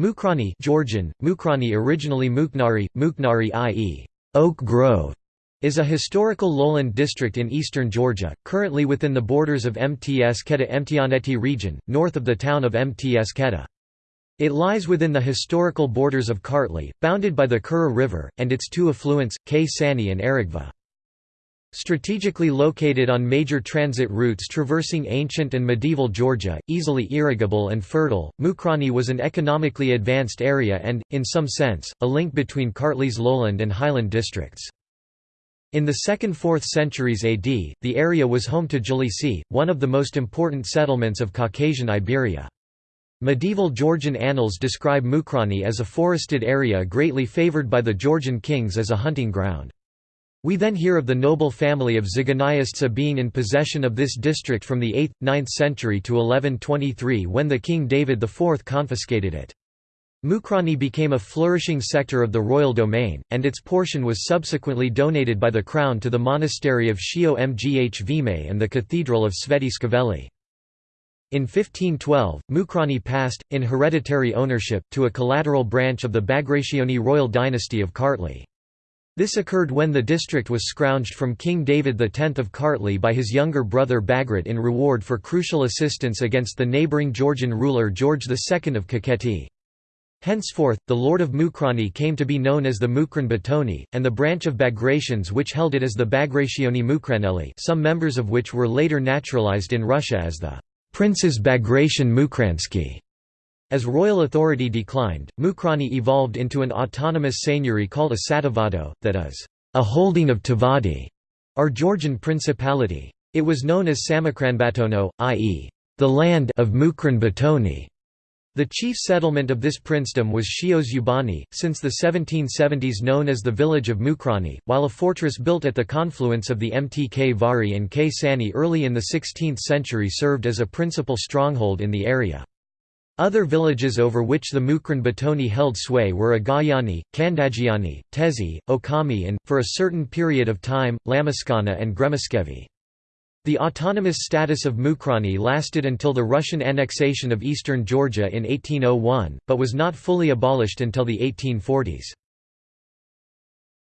Mukrani Georgian, Mukrani originally Muknari, Muknari i.e. Oak Grove, is a historical lowland district in eastern Georgia, currently within the borders of Mtskheta-Mtianeti region, north of the town of Mts Keta. It lies within the historical borders of Kartli, bounded by the Kura River, and its two affluents, Ksani and Aragvi. Strategically located on major transit routes traversing ancient and medieval Georgia, easily irrigable and fertile, Mukrani was an economically advanced area and, in some sense, a link between Kartli's lowland and highland districts. In the 2nd–4th centuries AD, the area was home to Jalisi, one of the most important settlements of Caucasian Iberia. Medieval Georgian annals describe Mukrani as a forested area greatly favored by the Georgian kings as a hunting ground. We then hear of the noble family of Zyganiaistsa being in possession of this district from the 8th, 9th century to 1123 when the King David IV confiscated it. Mukrani became a flourishing sector of the royal domain, and its portion was subsequently donated by the crown to the monastery of Shio-Mghvime and the cathedral of Svetitskhoveli. In 1512, Mukrani passed, in hereditary ownership, to a collateral branch of the Bagrationi royal dynasty of Kartli. This occurred when the district was scrounged from King David X of Kartli by his younger brother Bagrat in reward for crucial assistance against the neighbouring Georgian ruler George II of Kakheti. Henceforth, the lord of Mukrani came to be known as the Mukran Batoni, and the branch of Bagratians which held it as the Bagrationi Mukraneli some members of which were later naturalized in Russia as the Princes Bagration Mukransky. As royal authority declined, Mukrani evolved into an autonomous seigneury called a Sativado, that is, a holding of Tavadi, or Georgian principality. It was known as Samakranbatono, i.e., the land of Mukran Batoni. The chief settlement of this princedom was Shiosubani, since the 1770s known as the village of Mukrani, while a fortress built at the confluence of the Mtkvari and Ksani early in the 16th century served as a principal stronghold in the area. Other villages over which the Mukran Batoni held sway were Agayani, Kandagiani, Tezi, Okami and, for a certain period of time, Lamaskana and Gremiskhevi. The autonomous status of Mukrani lasted until the Russian annexation of eastern Georgia in 1801, but was not fully abolished until the 1840s.